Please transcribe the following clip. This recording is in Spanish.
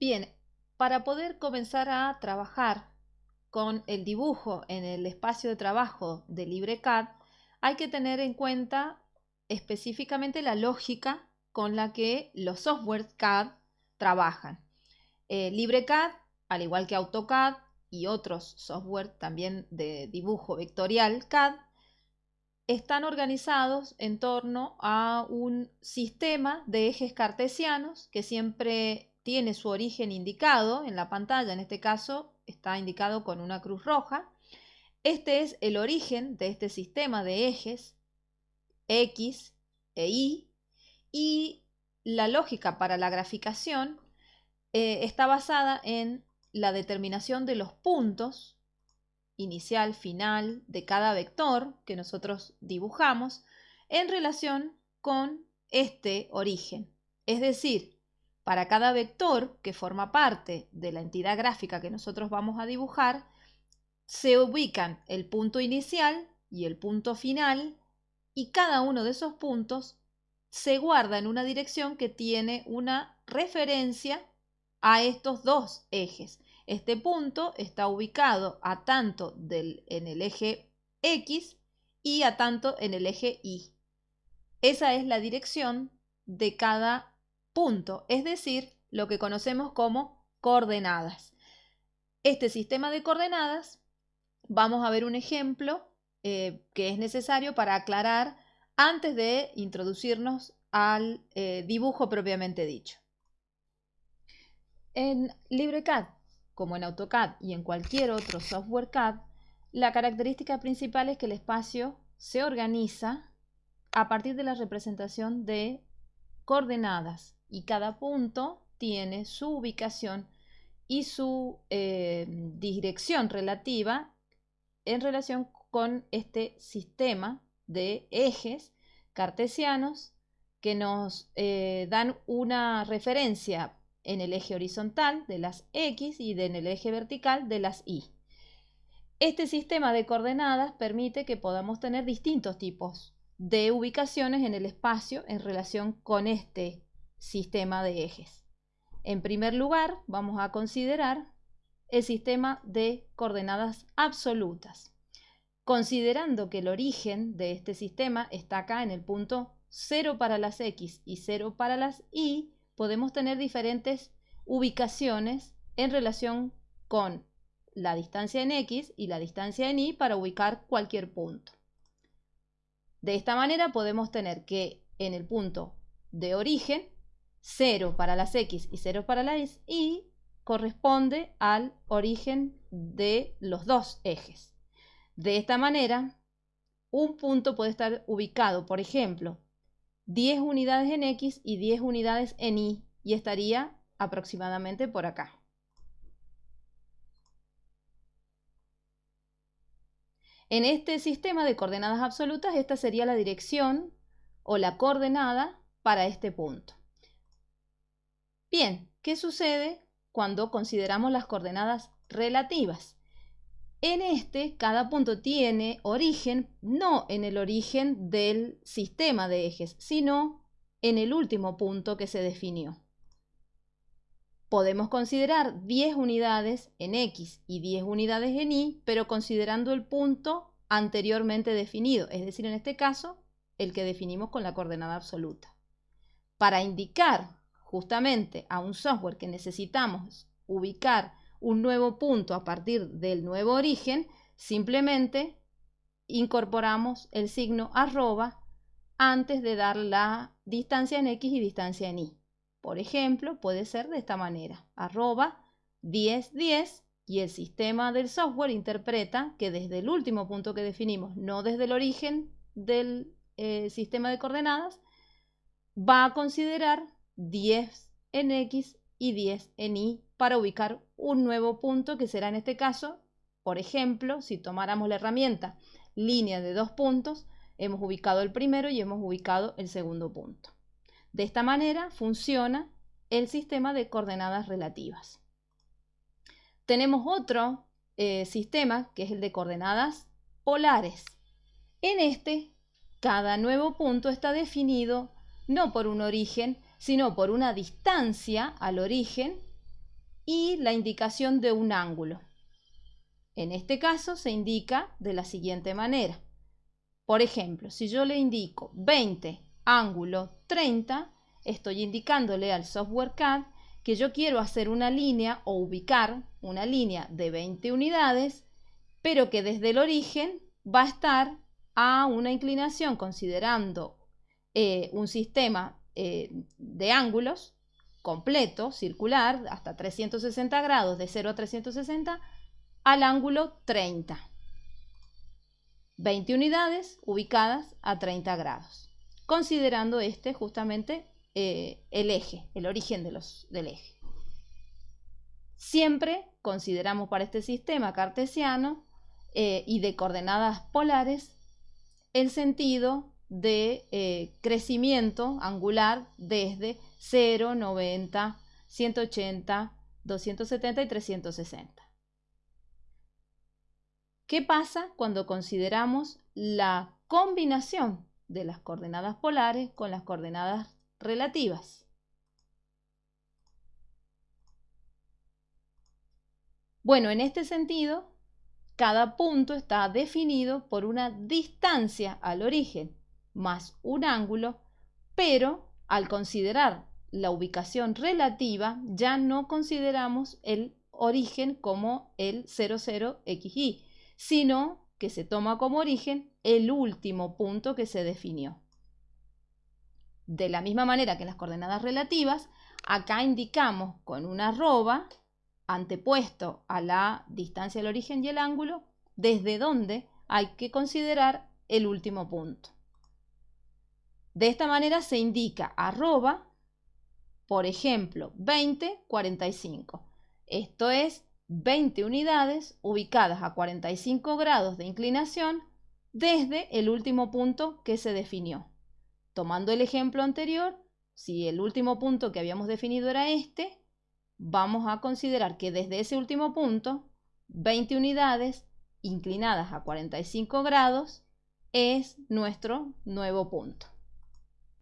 Bien, para poder comenzar a trabajar con el dibujo en el espacio de trabajo de LibreCAD, hay que tener en cuenta específicamente la lógica con la que los softwares CAD trabajan. Eh, LibreCAD, al igual que AutoCAD y otros software también de dibujo vectorial CAD, están organizados en torno a un sistema de ejes cartesianos que siempre tiene su origen indicado en la pantalla, en este caso está indicado con una cruz roja. Este es el origen de este sistema de ejes X e Y y la lógica para la graficación eh, está basada en la determinación de los puntos inicial, final de cada vector que nosotros dibujamos en relación con este origen. Es decir, para cada vector que forma parte de la entidad gráfica que nosotros vamos a dibujar, se ubican el punto inicial y el punto final y cada uno de esos puntos se guarda en una dirección que tiene una referencia a estos dos ejes. Este punto está ubicado a tanto en el eje X y a tanto en el eje Y. Esa es la dirección de cada punto, es decir, lo que conocemos como coordenadas. Este sistema de coordenadas, vamos a ver un ejemplo eh, que es necesario para aclarar antes de introducirnos al eh, dibujo propiamente dicho. En LibreCAD, como en AutoCAD y en cualquier otro software CAD, la característica principal es que el espacio se organiza a partir de la representación de coordenadas y cada punto tiene su ubicación y su eh, dirección relativa en relación con este sistema de ejes cartesianos que nos eh, dan una referencia en el eje horizontal de las X y en el eje vertical de las Y. Este sistema de coordenadas permite que podamos tener distintos tipos de ubicaciones en el espacio en relación con este sistema de ejes. En primer lugar, vamos a considerar el sistema de coordenadas absolutas, considerando que el origen de este sistema está acá en el punto 0 para las X y 0 para las Y, podemos tener diferentes ubicaciones en relación con la distancia en X y la distancia en Y para ubicar cualquier punto. De esta manera podemos tener que en el punto de origen, 0 para las X y 0 para las Y corresponde al origen de los dos ejes. De esta manera, un punto puede estar ubicado, por ejemplo, 10 unidades en X y 10 unidades en Y y estaría aproximadamente por acá. En este sistema de coordenadas absolutas, esta sería la dirección o la coordenada para este punto. Bien, ¿qué sucede cuando consideramos las coordenadas relativas? En este, cada punto tiene origen no en el origen del sistema de ejes, sino en el último punto que se definió. Podemos considerar 10 unidades en X y 10 unidades en Y, pero considerando el punto anteriormente definido, es decir, en este caso, el que definimos con la coordenada absoluta. Para indicar justamente a un software que necesitamos ubicar un nuevo punto a partir del nuevo origen, simplemente incorporamos el signo arroba antes de dar la distancia en X y distancia en Y. Por ejemplo, puede ser de esta manera, arroba 10, 10 y el sistema del software interpreta que desde el último punto que definimos, no desde el origen del eh, sistema de coordenadas, va a considerar 10 en X y 10 en Y para ubicar un nuevo punto que será en este caso, por ejemplo, si tomáramos la herramienta línea de dos puntos, hemos ubicado el primero y hemos ubicado el segundo punto. De esta manera funciona el sistema de coordenadas relativas. Tenemos otro eh, sistema que es el de coordenadas polares. En este, cada nuevo punto está definido no por un origen, sino por una distancia al origen y la indicación de un ángulo. En este caso se indica de la siguiente manera. Por ejemplo, si yo le indico 20 ángulo 30, estoy indicándole al software CAD que yo quiero hacer una línea o ubicar una línea de 20 unidades, pero que desde el origen va a estar a una inclinación considerando eh, un sistema eh, de ángulos completo, circular, hasta 360 grados, de 0 a 360, al ángulo 30. 20 unidades ubicadas a 30 grados, considerando este justamente eh, el eje, el origen de los, del eje. Siempre consideramos para este sistema cartesiano eh, y de coordenadas polares el sentido de eh, crecimiento angular desde 0, 90, 180, 270 y 360. ¿Qué pasa cuando consideramos la combinación de las coordenadas polares con las coordenadas relativas? Bueno, en este sentido, cada punto está definido por una distancia al origen más un ángulo, pero al considerar la ubicación relativa ya no consideramos el origen como el 00xy, sino que se toma como origen el último punto que se definió. De la misma manera que en las coordenadas relativas, acá indicamos con una arroba antepuesto a la distancia del origen y el ángulo, desde donde hay que considerar el último punto. De esta manera se indica arroba, por ejemplo, 20, 45. Esto es 20 unidades ubicadas a 45 grados de inclinación desde el último punto que se definió. Tomando el ejemplo anterior, si el último punto que habíamos definido era este, vamos a considerar que desde ese último punto, 20 unidades inclinadas a 45 grados es nuestro nuevo punto.